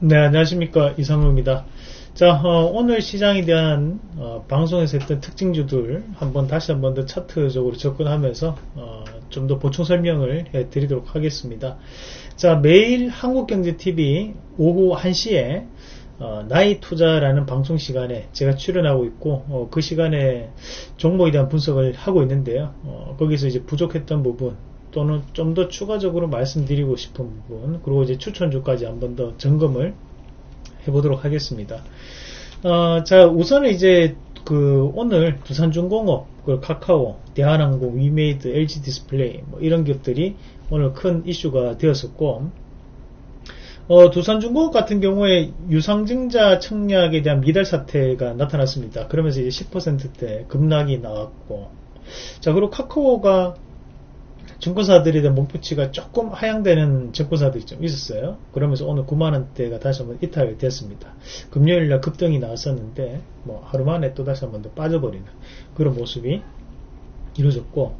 네, 안녕하십니까. 이상로입니다. 자, 어, 오늘 시장에 대한 어, 방송에서 했던 특징주들 한번 다시 한번 더 차트적으로 접근하면서 어, 좀 더 보충 설명을 해 드리도록 하겠습니다. 자, 매일 한국경제TV 오후 1시에 어, 나이 투자라는 방송 시간에 제가 출연하고 있고 어, 그 시간에 종목에 대한 분석을 하고 있는데요. 어, 거기서 이제 부족했던 부분 또는 좀 더 추가적으로 말씀드리고 싶은 부분 그리고 이제 추천주까지 한 번 더 점검을 해보도록 하겠습니다. 어, 자 우선은 이제 그 오늘 두산중공업, 그 카카오, 대한항공, 위메이드, LG 디스플레이 뭐 이런 기업들이 오늘 큰 이슈가 되었었고 어, 두산중공업 같은 경우에 유상증자 청약에 대한 미달 사태가 나타났습니다. 그러면서 이제 10%대 급락이 나왔고 자 그리고 카카오가 증권사들에 대한 목표치가 조금 하향되는 증권사들이 좀 있었어요. 그러면서 오늘 9만원대가 다시 한번 이탈이 됐습니다. 금요일날 급등이 나왔었는데, 뭐, 하루 만에 또 다시 한번 더 빠져버리는 그런 모습이 이루어졌고,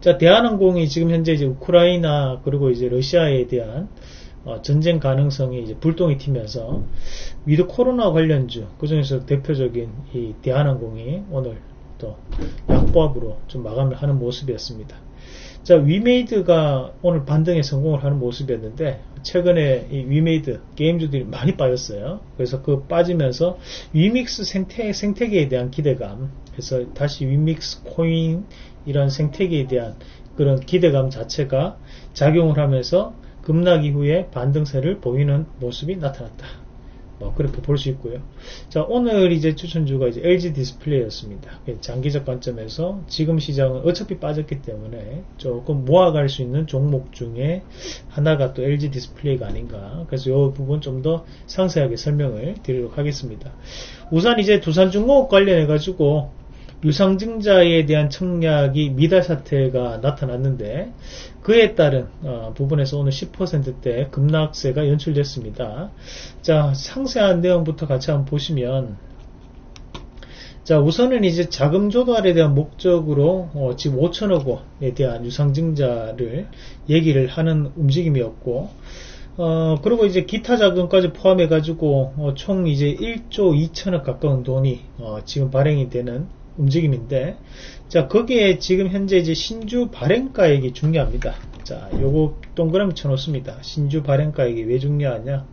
자, 대한항공이 지금 현재 이제 우크라이나, 그리고 이제 러시아에 대한 어, 전쟁 가능성이 이제 불똥이 튀면서 with 코로나 관련주, 그 중에서 대표적인 이 대한항공이 오늘 또 약보합으로 좀 마감을 하는 모습이었습니다. 자, 위메이드가 오늘 반등에 성공을 하는 모습이었는데, 최근에 이 위메이드 게임주들이 많이 빠졌어요. 그래서 그 빠지면서 위믹스 생태, 생태계에 대한 기대감, 그래서 다시 위믹스 코인 이런 생태계에 대한 그런 기대감 자체가 작용을 하면서 급락 이후에 반등세를 보이는 모습이 나타났다. 뭐 그렇게 볼 수 있고요. 자 오늘 이제 추천주가 이제 LG 디스플레이였습니다. 장기적 관점에서 지금 시장은 어차피 빠졌기 때문에 조금 모아갈 수 있는 종목 중에 하나가 또 LG 디스플레이가 아닌가. 그래서 이 부분 좀 더 상세하게 설명을 드리도록 하겠습니다. 우선 이제 두산중공업 관련해 가지고 유상증자에 대한 청약이 미달 사태가 나타났는데 그에 따른 어, 부분에서 오늘 10%대 급락세가 연출됐습니다. 자 상세한 내용부터 같이 한번 보시면 자 우선은 이제 자금 조달에 대한 목적으로 어, 지금 5천억 원에 대한 유상증자를 얘기를 하는 움직임이었고 어, 그리고 이제 기타 자금까지 포함해 가지고 어, 총 이제 1조 2천억 가까운 돈이 어, 지금 발행이 되는 움직임인데 자 거기에 지금 현재 이제 신주 발행가액이 중요합니다. 자 요거 동그라미 쳐놓습니다. 신주 발행가액이 왜 중요하냐?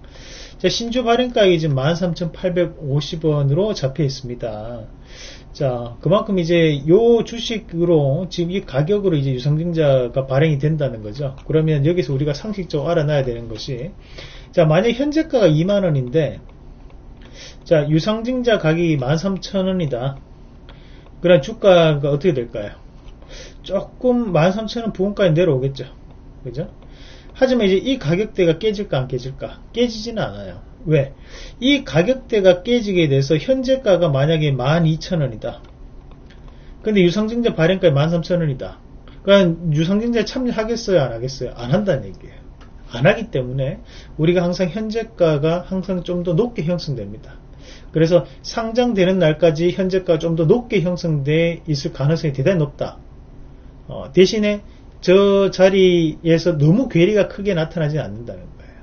자 신주 발행가액이 지금 13,850원으로 잡혀 있습니다. 자 그만큼 이제 요 주식으로 지금 이 가격으로 이제 유상증자가 발행이 된다는 거죠. 그러면 여기서 우리가 상식적으로 알아놔야 되는 것이 자 만약 현재가가 2만원인데 자 유상증자 가격이 13,000원이다 그럼 주가가 어떻게 될까요? 조금 13,000원 부근까지 내려오겠죠. 그죠? 하지만 이제 이 가격대가 깨질까 안 깨질까? 깨지지는 않아요. 왜? 이 가격대가 깨지게 돼서 현재가가 만약에 12,000원이다. 근데 유상증자 발행가에 13,000원이다. 그러니까 유상증자에 참여하겠어요? 안 하겠어요? 안 한다는 얘기예요. 안 하기 때문에 우리가 항상 현재가가 항상 좀 더 높게 형성됩니다. 그래서 상장되는 날까지 현재가 좀 더 높게 형성돼 있을 가능성이 대단히 높다. 어, 대신에 저 자리에서 너무 괴리가 크게 나타나지 않는다는 거예요.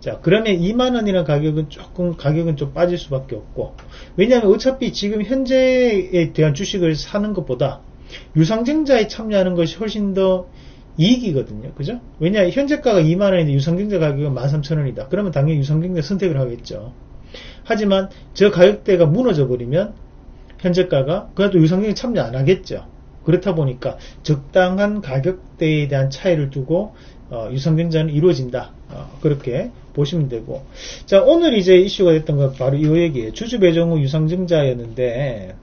자, 그러면 2만 원이라는 가격은 조금, 가격은 좀 빠질 수밖에 없고, 왜냐하면 어차피 지금 현재에 대한 주식을 사는 것보다 유상증자에 참여하는 것이 훨씬 더 이익이거든요. 그죠? 왜냐, 현재가가 2만원인데 유상증자 가격은 13,000원이다. 그러면 당연히 유상증자 선택을 하겠죠. 하지만 저 가격대가 무너져 버리면 현재가가 그래도 유상증에 참여 안 하겠죠. 그렇다 보니까 적당한 가격대에 대한 차이를 두고 어, 유상증자는 이루어진다. 어, 그렇게 보시면 되고 자 오늘 이제 이슈가 됐던 건 바로 이 얘기예요. 주주 배정 후 유상증자였는데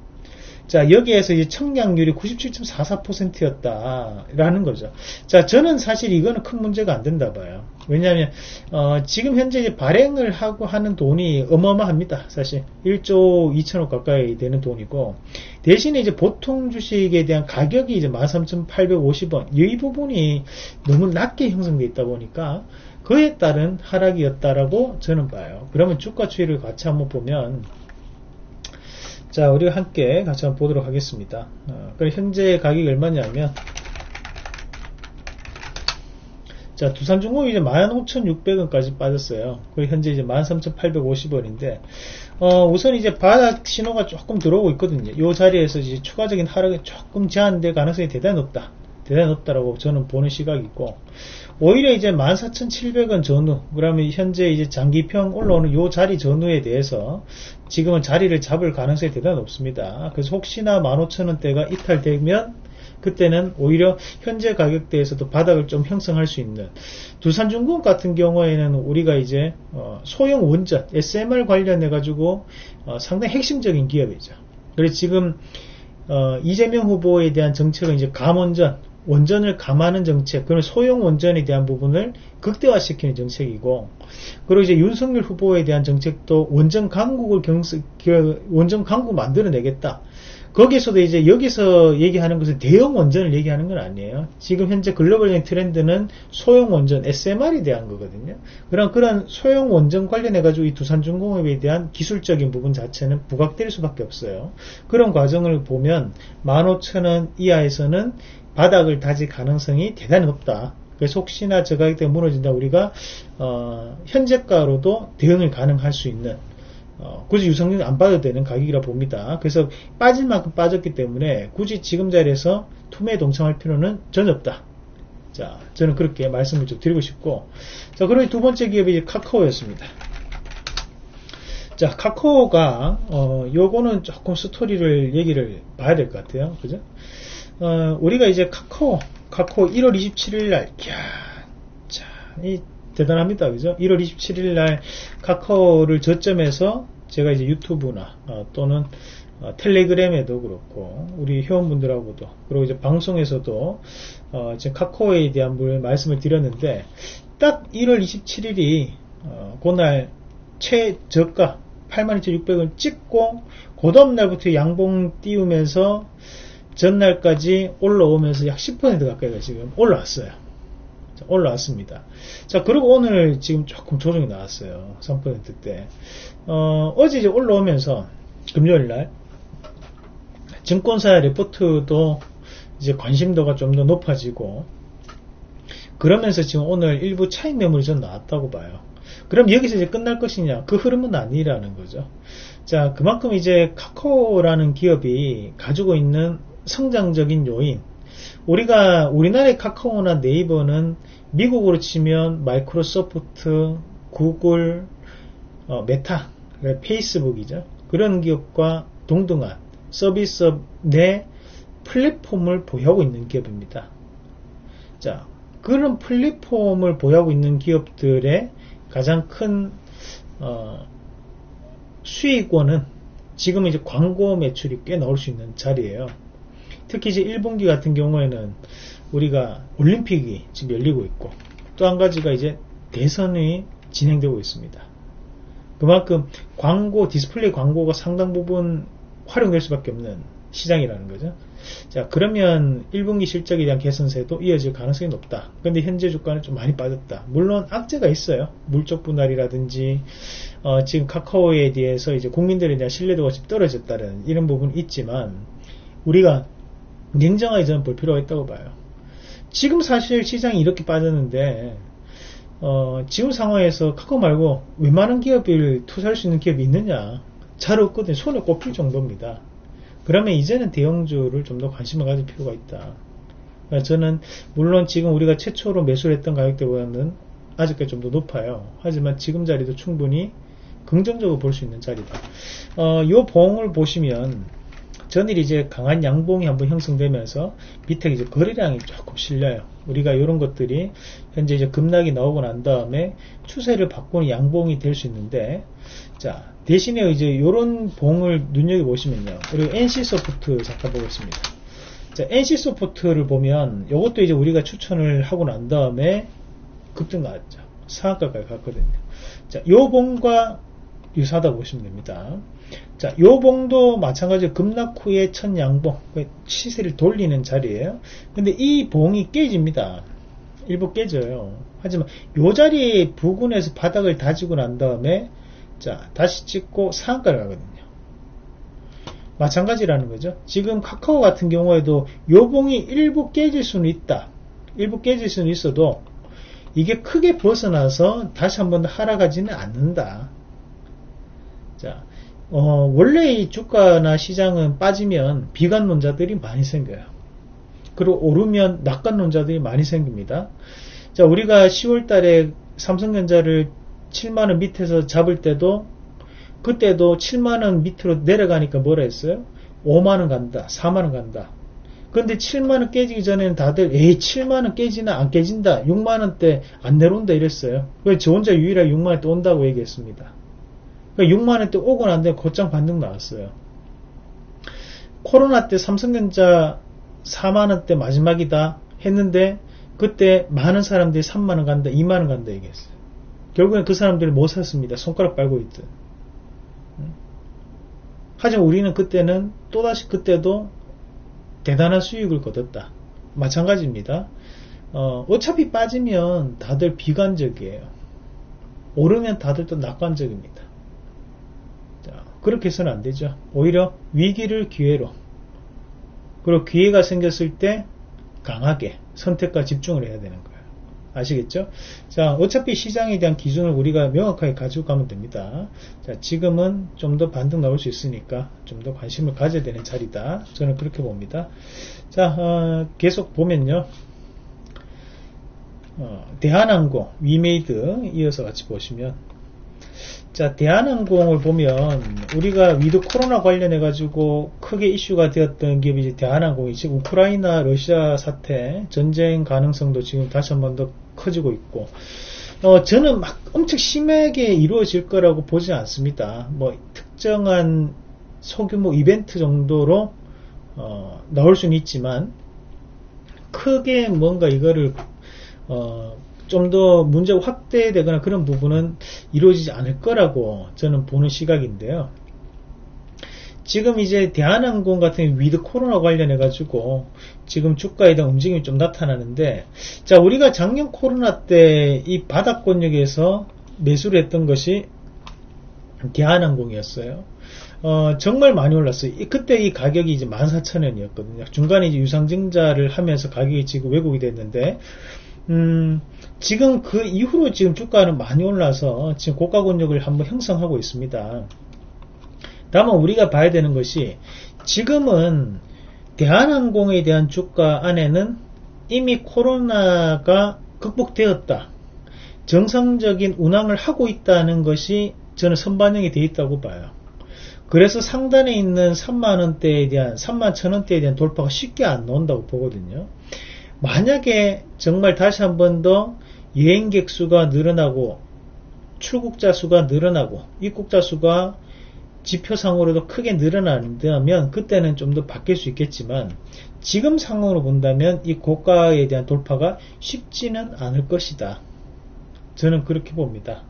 자, 여기에서 이제 청량률이 97.44%였다라는 거죠. 자, 저는 사실 이거는 큰 문제가 안 된다 봐요. 왜냐하면 어, 지금 현재 발행을 하고 하는 돈이 어마어마합니다. 사실 1조 2천억 가까이 되는 돈이고 대신에 이제 보통 주식에 대한 가격이 이제 13,850원 이 부분이 너무 낮게 형성되어 있다 보니까 그에 따른 하락이었다라고 저는 봐요. 그러면 주가 추이를 같이 한번 보면 자, 우리가 함께 같이 한번 보도록 하겠습니다. 어, 현재 가격이 얼마냐면 자, 두산중공업이 이제 15,600원까지 빠졌어요. 그리고 현재 이제 13,850원인데, 어, 우선 이제 바닥 신호가 조금 들어오고 있거든요. 이 자리에서 이제 추가적인 하락이 조금 제한될 가능성이 대단히 높다. 대단히 높다라고 저는 보는 시각이고, 오히려 이제 14,700원 전후, 그러면 현재 이제 장기평 올라오는 이 자리 전후에 대해서 지금은 자리를 잡을 가능성이 대단히 높습니다. 그래서 혹시나 15,000원대가 이탈되면 그때는 오히려 현재 가격대에서도 바닥을 좀 형성할 수 있는 두산중공 같은 경우에는 우리가 이제 어 소형 원전 SMR 관련해 가지고 어 상당히 핵심적인 기업이죠. 그래서 지금 어 이재명 후보에 대한 정책은 이제 감원전 원전을 감하는 정책, 그런 소형 원전에 대한 부분을 극대화시키는 정책이고, 그리고 이제 윤석열 후보에 대한 정책도 원전 강국을 경스, 원전 강국 만들어내겠다. 거기서도 이제 여기서 얘기하는 것은 대형 원전을 얘기하는 건 아니에요. 지금 현재 글로벌적인 트렌드는 소형 원전 SMR에 대한 거거든요. 그런 그런 소형 원전 관련해 가지고 이 두산중공업에 대한 기술적인 부분 자체는 부각될 수밖에 없어요. 그런 과정을 보면 15,000원 이하에서는 바닥을 다질 가능성이 대단히 높다. 그래서 혹시나 저 가격대가 무너진다 우리가 어, 현재가로도 대응을 가능할 수 있는 어, 굳이 유성률 안 빠져도 되는 가격이라 봅니다. 그래서 빠질 만큼 빠졌기 때문에 굳이 지금 자리에서 투매에 동참할 필요는 전혀 없다. 자, 저는 그렇게 말씀을 좀 드리고 싶고, 자, 그리고 두 번째 기업이 카카오였습니다. 자, 카카오가, 어, 요거는 조금 스토리를 얘기를 봐야 될 것 같아요. 그죠? 어, 우리가 이제 카카오, 카카오 1월 27일 날, 이야, 자, 이 대단합니다. 그죠? 1월 27일 날 카카오를 저점에서 제가 이제 유튜브나 어, 또는 어, 텔레그램에도 그렇고 우리 회원분들하고도 그리고 이제 방송에서도 어, 지금 카카오에 대한 말씀을 드렸는데 딱 1월 27일이 어, 그날 최저가 82,600원 찍고 그 다음날부터 양봉 띄우면서 전날까지 올라오면서 약 10% 가까이가 지금 올라왔어요. 올라왔습니다. 자, 그리고 오늘 지금 조금 조정이 나왔어요. 3%대. 어, 어제 이제 올라오면서 금요일 날 증권사 레포트도 이제 관심도가 좀 더 높아지고 그러면서 지금 오늘 일부 차익 매물이 좀 나왔다고 봐요. 그럼 여기서 이제 끝날 것이냐? 그 흐름은 아니라는 거죠. 자, 그만큼 이제 카카오라는 기업이 가지고 있는 성장적인 요인, 우리가 우리나라의 카카오나 네이버는 미국으로 치면 마이크로소프트, 구글, 어, 메타, 페이스북이죠. 그런 기업과 동등한 서비스업 내 플랫폼을 보유하고 있는 기업입니다. 자, 그런 플랫폼을 보유하고 있는 기업들의 가장 큰 어, 수익원은 지금 이제 광고 매출이 꽤 나올 수 있는 자리예요. 특히 이제 1분기 같은 경우에는 우리가 올림픽이 지금 열리고 있고 또 한 가지가 이제 대선이 진행되고 있습니다. 그만큼 광고, 디스플레이 광고가 상당 부분 활용될 수밖에 없는 시장이라는 거죠. 자, 그러면 1분기 실적에 대한 개선세도 이어질 가능성이 높다. 근데 현재 주가는 좀 많이 빠졌다. 물론 악재가 있어요. 물적 분할이라든지, 어, 지금 카카오에 대해서 이제 국민들에 대한 신뢰도가 좀 떨어졌다는 이런 부분이 있지만, 우리가 냉정하게 저는 볼 필요가 있다고 봐요. 지금 사실 시장이 이렇게 빠졌는데 어, 지금 상황에서 카카오 말고 웬만한 기업을 투자할 수 있는 기업이 있느냐 잘 없거든요. 손에 꼽힐 정도입니다. 그러면 이제는 대형주를 좀 더 관심을 가질 필요가 있다. 그러니까 저는 물론 지금 우리가 최초로 매수를 했던 가격대보다는 아직까지 좀 더 높아요. 하지만 지금 자리도 충분히 긍정적으로 볼 수 있는 자리다. 어, 요 봉을 보시면 전일 이제 강한 양봉이 한번 형성되면서 밑에 이제 거래량이 조금 실려요. 우리가 이런 것들이 현재 이제 급락이 나오고 난 다음에 추세를 바꾸는 양봉이 될 수 있는데 자 대신에 이제 이런 봉을 눈여겨 보시면요. 그리고 NC 소프트 잠깐 보겠습니다. 자 NC 소프트를 보면 이것도 이제 우리가 추천을 하고 난 다음에 급등 나왔죠. 상한가까지 갔거든요. 자, 요 봉과 유사하다 보시면 됩니다. 자, 요 봉도 마찬가지로 급락 후에 첫 양봉, 그 시세를 돌리는 자리예요. 근데 이 봉이 깨집니다. 일부 깨져요. 하지만 요 자리에 부근에서 바닥을 다지고 난 다음에 자, 다시 찍고 상한가를 가거든요. 마찬가지라는 거죠. 지금 카카오 같은 경우에도 요 봉이 일부 깨질 수는 있다. 일부 깨질 수는 있어도 이게 크게 벗어나서 다시 한번더 하락하지는 않는다. 자, 어, 원래 이 주가나 시장은 빠지면 비관론자들이 많이 생겨요. 그리고 오르면 낙관론자들이 많이 생깁니다. 자, 우리가 10월 달에 삼성전자를 7만원 밑에서 잡을 때도 그때도 7만원 밑으로 내려가니까 뭐라 했어요? 5만원 간다, 4만원 간다. 근데 7만원 깨지기 전에는 다들 에이 7만원 깨지나 안 깨진다 6만원대 안 내려온다 이랬어요 그래서 저 혼자 유일하게 6만원대 온다고 얘기했습니다 그러니까 6만원대 오고 난데 곧장 반등 나왔어요 코로나 때 삼성전자 4만원대 마지막이다 했는데 그때 많은 사람들이 3만원 간다 2만원 간다 얘기했어요 결국엔 그 사람들이 못 샀습니다 손가락 빨고 있든 하지만 우리는 그때는 또다시 그때도 대단한 수익을 거뒀다. 마찬가지입니다. 어, 차피 빠지면 다들 비관적이에요. 오르면 다들 또 낙관적입니다. 자, 그렇게 해서는 안 되죠. 오히려 위기를 기회로 그리고 기회가 생겼을 때 강하게 선택과 집중을 해야 되는 거예요. 아시겠죠? 자, 어차피 시장에 대한 기준을 우리가 명확하게 가지고 가면 됩니다. 자, 지금은 좀 더 반등 나올 수 있으니까 좀 더 관심을 가져야 되는 자리다. 저는 그렇게 봅니다. 자, 어, 계속 보면요. 어, 대한항공, 위메이드 이어서 같이 보시면 자, 대한항공을 보면 우리가 with 코로나 관련해 가지고 크게 이슈가 되었던 기업이 이제 대한항공이 지금 우크라이나 러시아 사태 전쟁 가능성도 지금 다시 한 번 더 커지고 있고 어, 저는 막 엄청 심하게 이루어질 거라고 보지 않습니다. 뭐 특정한 소규모 이벤트 정도로 어, 나올 수는 있지만 크게 뭔가 이거를 어, 좀 더 문제가 확대되거나 그런 부분은 이루어지지 않을 거라고 저는 보는 시각인데요. 지금 이제 대한항공 같은 with 코로나 관련해 가지고 지금 주가에 대한 움직임이 좀 나타나는데 자 우리가 작년 코로나 때 이 바닥권역에서 매수를 했던 것이 대한항공이었어요. 어, 정말 많이 올랐어요. 그때 이 가격이 이제 14,000원이었거든요. 중간에 이제 유상증자를 하면서 가격이 지금 왜곡이 됐는데, 음, 지금 그 이후로 지금 주가는 많이 올라서 지금 고가 권역을 한번 형성하고 있습니다. 다만 우리가 봐야 되는 것이 지금은 대한항공에 대한 주가 안에는 이미 코로나가 극복되었다. 정상적인 운항을 하고 있다는 것이 저는 선반영이 되어 있다고 봐요. 그래서 상단에 있는 3만원대에 대한 3만 천원대에 대한 돌파가 쉽게 안 나온다고 보거든요. 만약에 정말 다시 한 번 더 여행객 수가 늘어나고 출국자 수가 늘어나고 입국자 수가 지표상으로도 크게 늘어난다면 그때는 좀 더 바뀔 수 있겠지만 지금 상황으로 본다면 이 고가에 대한 돌파가 쉽지는 않을 것이다. 저는 그렇게 봅니다.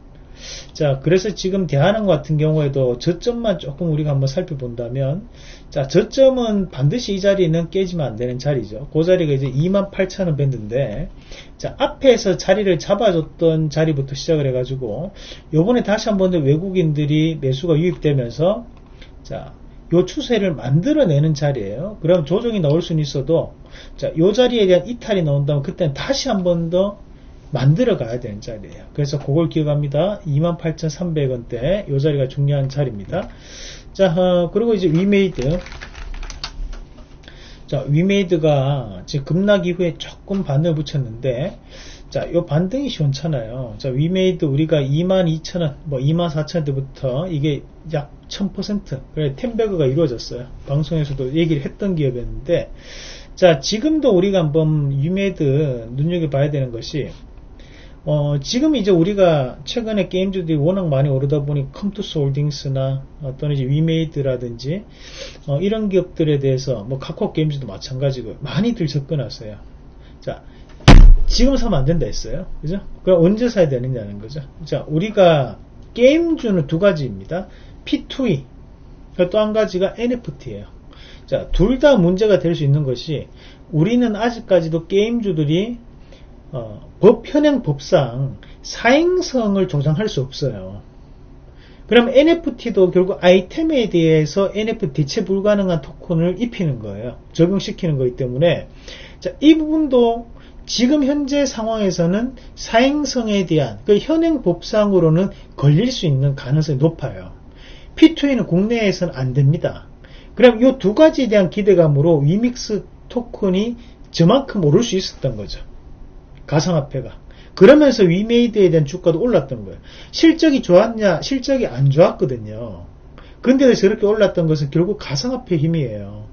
자, 그래서 지금 대한항 같은 경우에도 저점만 조금 우리가 한번 살펴본다면, 자, 저점은 반드시 이 자리는 깨지면 안 되는 자리죠. 그 자리가 이제 28,000원 밴드인데, 자, 앞에서 자리를 잡아줬던 자리부터 시작을 해가지고, 요번에 다시 한 번 더 외국인들이 매수가 유입되면서, 자, 요 추세를 만들어내는 자리예요. 그럼 조정이 나올 수는 있어도, 자, 요 자리에 대한 이탈이 나온다면 그때는 다시 한 번 더 만들어 가야 되는 자리예요. 그래서 그걸 기억합니다. 28,300원대 이 자리가 중요한 자리입니다. 자, 어, 그리고 이제 위메이드. 자, 위메이드가 지금 급락 이후에 조금 반등을 붙였는데, 자, 요 반등이 시원찮아요. 자, 위메이드 우리가 22,000원, 뭐 24,000원대부터 이게 약 1000%, 그래, 템베그가 이루어졌어요. 방송에서도 얘기를 했던 기업이었는데, 자, 지금도 우리가 한번 위메이드 눈여겨봐야 되는 것이, 어, 지금 이제 우리가 최근에 게임주들이 워낙 많이 오르다 보니 컴투스 홀딩스나 또는 이제 위메이드라든지 어, 이런 기업들에 대해서 뭐 카카오 게임즈도 마찬가지고 많이들 접근하세요. 자, 지금 사면 안 된다 했어요. 그죠? 그럼 언제 사야 되느냐는 거죠. 자, 우리가 게임주는 두 가지입니다. P2E. 또 한 가지가 NFT예요. 자, 둘 다 문제가 될 수 있는 것이 우리는 아직까지도 게임주들이 어, 법 현행 법상 사행성을 조장할 수 없어요. 그럼 NFT도 결국 아이템에 대해서 NFT 대체 불가능한 토큰을 입히는 거예요. 적용시키는 거기 때문에 자, 이 부분도 지금 현재 상황에서는 사행성에 대한 그 현행 법상으로는 걸릴 수 있는 가능성이 높아요. P2E는 국내에서는 안 됩니다. 그럼 이 두 가지에 대한 기대감으로 위믹스 토큰이 저만큼 오를 수 있었던 거죠. 가상화폐가. 그러면서 위메이드에 대한 주가도 올랐던 거예요. 실적이 좋았냐? 실적이 안 좋았거든요. 근데도 저렇게 올랐던 것은 결국 가상화폐 힘이에요.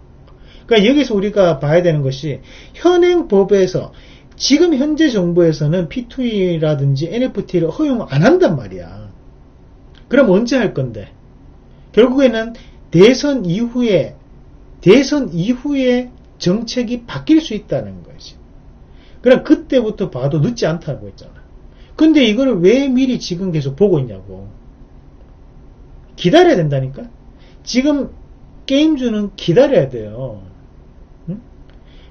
그러니까 여기서 우리가 봐야 되는 것이 현행 법에서 지금 현재 정부에서는 P2E라든지 NFT를 허용 안 한단 말이야. 그럼 언제 할 건데? 결국에는 대선 이후에 대선 이후에 정책이 바뀔 수 있다는 거지. 그럼 그때부터 봐도 늦지 않다고 했잖아. 근데 이거를 왜 미리 지금 계속 보고 있냐고. 기다려야 된다니까? 지금 게임주는 기다려야 돼요. 응?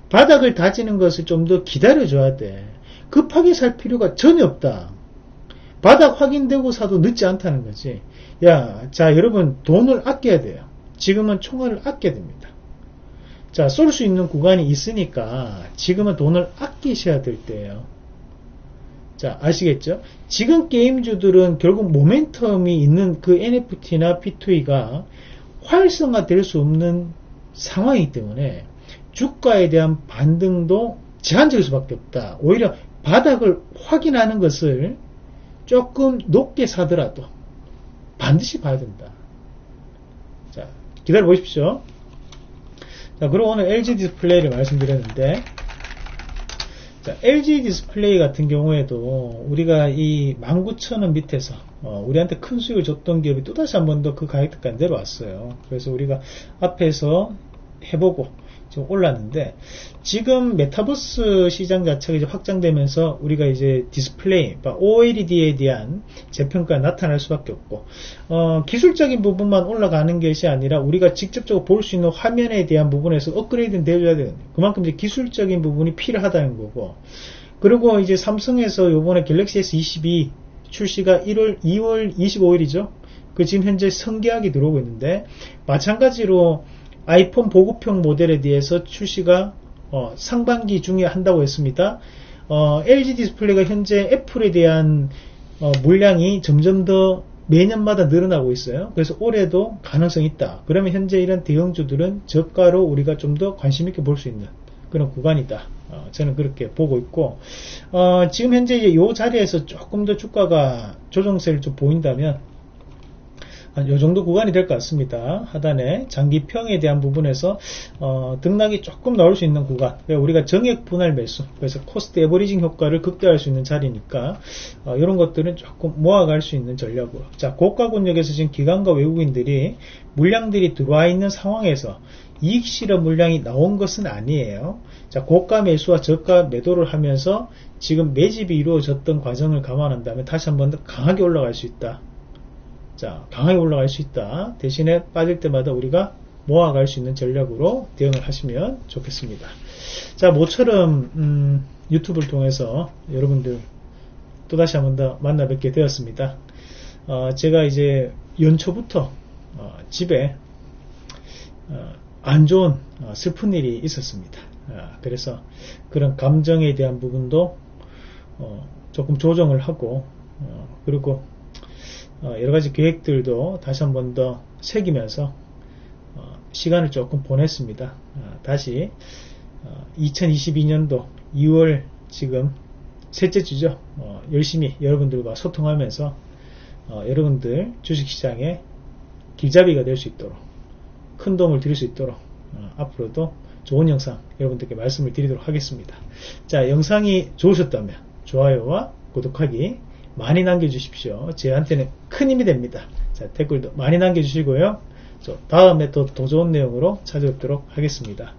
바닥을 다지는 것을 좀 더 기다려줘야 돼. 급하게 살 필요가 전혀 없다. 바닥 확인되고 사도 늦지 않다는 거지. 야, 자, 여러분, 돈을 아껴야 돼요. 지금은 총알을 아껴야 됩니다. 자, 쏠 수 있는 구간이 있으니까 지금은 돈을 아끼셔야 될 때예요. 자, 아시겠죠? 지금 게임주들은 결국 모멘텀이 있는 그 NFT나 P2E가 활성화될 수 없는 상황이기 때문에 주가에 대한 반등도 제한적일 수밖에 없다. 오히려 바닥을 확인하는 것을 조금 높게 사더라도 반드시 봐야 된다. 자, 기다려 보십시오. 자, 그리고 오늘 LG 디스플레이를 말씀드렸는데, 자, LG 디스플레이 같은 경우에도 우리가 이 19,000원 밑에서 어, 우리한테 큰 수익을 줬던 기업이 또다시 한 번 더 그 가격대까지 내려왔어요. 그래서 우리가 앞에서 해보고 지금 올랐는데 지금 메타버스 시장 자체가 이제 확장되면서 우리가 이제 디스플레이, 그러니까 OLED에 대한 재평가가 나타날 수밖에 없고 어, 기술적인 부분만 올라가는 것이 아니라 우리가 직접적으로 볼 수 있는 화면에 대한 부분에서 업그레이드는 되어야 되는 그만큼 이제 기술적인 부분이 필요하다는 거고 그리고 이제 삼성에서 요번에 갤럭시 S22 출시가 1월 2월 25일이죠. 그 지금 현재 성계약이 들어오고 있는데 마찬가지로 아이폰 보급형 모델에 대해서 출시가 어, 상반기 중에 한다고 했습니다. 어, LG 디스플레이가 현재 애플에 대한 어, 물량이 점점 더 매년마다 늘어나고 있어요. 그래서 올해도 가능성이 있다. 그러면 현재 이런 대형주들은 저가로 우리가 좀 더 관심 있게 볼 수 있는 그런 구간이다. 어, 저는 그렇게 보고 있고 어, 지금 현재 이 자리에서 조금 더 주가가 조정세를 좀 보인다면 한 요 정도 구간이 될 것 같습니다. 하단에 장기평에 대한 부분에서 어, 등락이 조금 나올 수 있는 구간 우리가 정액 분할 매수 그래서 cost averaging 효과를 극대화할 수 있는 자리니까 어, 이런 것들은 조금 모아갈 수 있는 전략으로 자 고가 권역에서 지금 기관과 외국인들이 물량들이 들어와 있는 상황에서 이익 실현 물량이 나온 것은 아니에요. 자, 고가 매수와 저가 매도를 하면서 지금 매집이 이루어졌던 과정을 감안한다면 다시 한번 더 강하게 올라갈 수 있다. 자, 강하게 올라갈 수 있다. 대신에 빠질 때마다 우리가 모아갈 수 있는 전략으로 대응을 하시면 좋겠습니다. 자, 모처럼 음, 유튜브를 통해서 여러분들 또다시 한 번 더 만나 뵙게 되었습니다. 어, 제가 이제 연초부터 어, 집에 어, 안 좋은 어, 슬픈 일이 있었습니다. 어, 그래서 그런 감정에 대한 부분도 어, 조금 조정을 하고 그리고 어, 여러 가지 계획들도 다시 한 번 더 새기면서 어, 시간을 조금 보냈습니다. 어, 다시 2022년도 2월 지금 셋째 주죠. 열심히 여러분들과 소통하면서 여러분들 주식시장에 길잡이가 될 수 있도록 큰 도움을 드릴 수 있도록 앞으로도 좋은 영상 여러분들께 말씀을 드리도록 하겠습니다. 자 영상이 좋으셨다면 좋아요와 구독하기 많이 남겨주십시오. 저한테는 큰 힘이 됩니다. 자, 댓글도 많이 남겨주시고요. 다음에 또 더 좋은 내용으로 찾아뵙도록 하겠습니다.